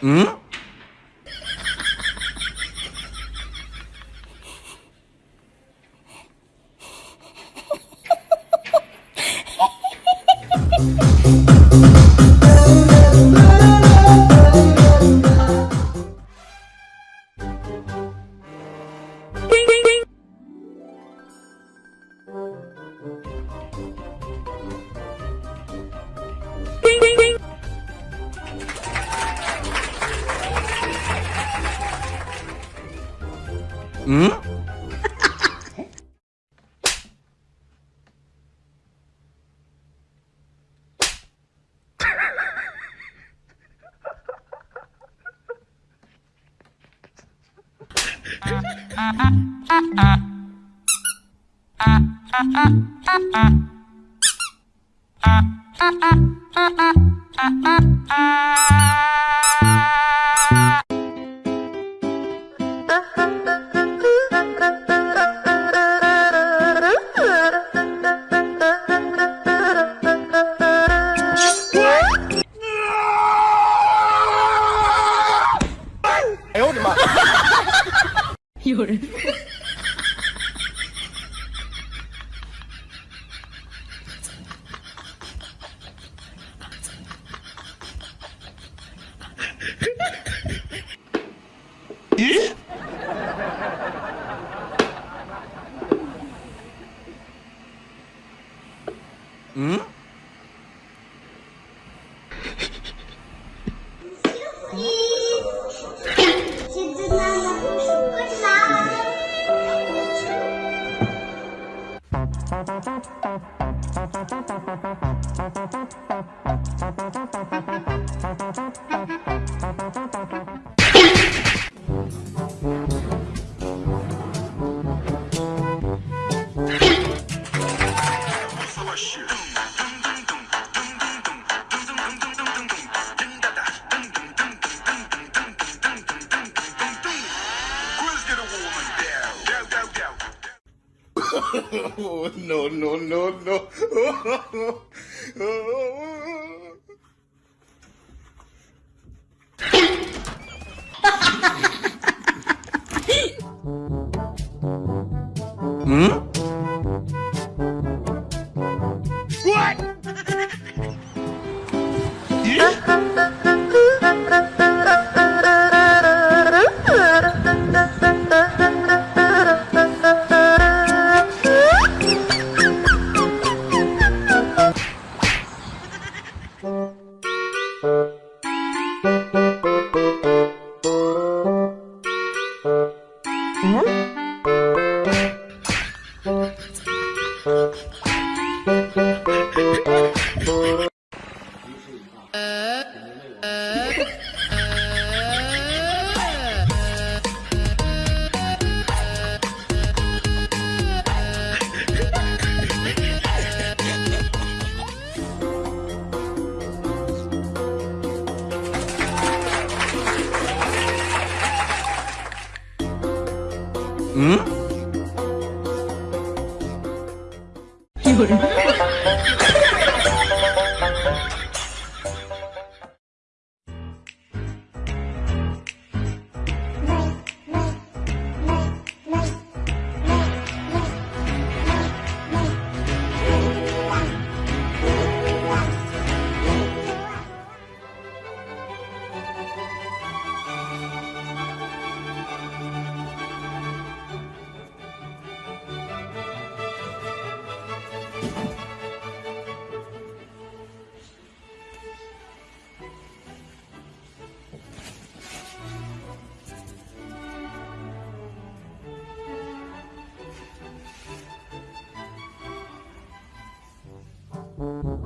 Hmm? Ừ? Ah 有人，嗯？Thank you. Oh, no, no, no, no. 응? 응? 有人，응?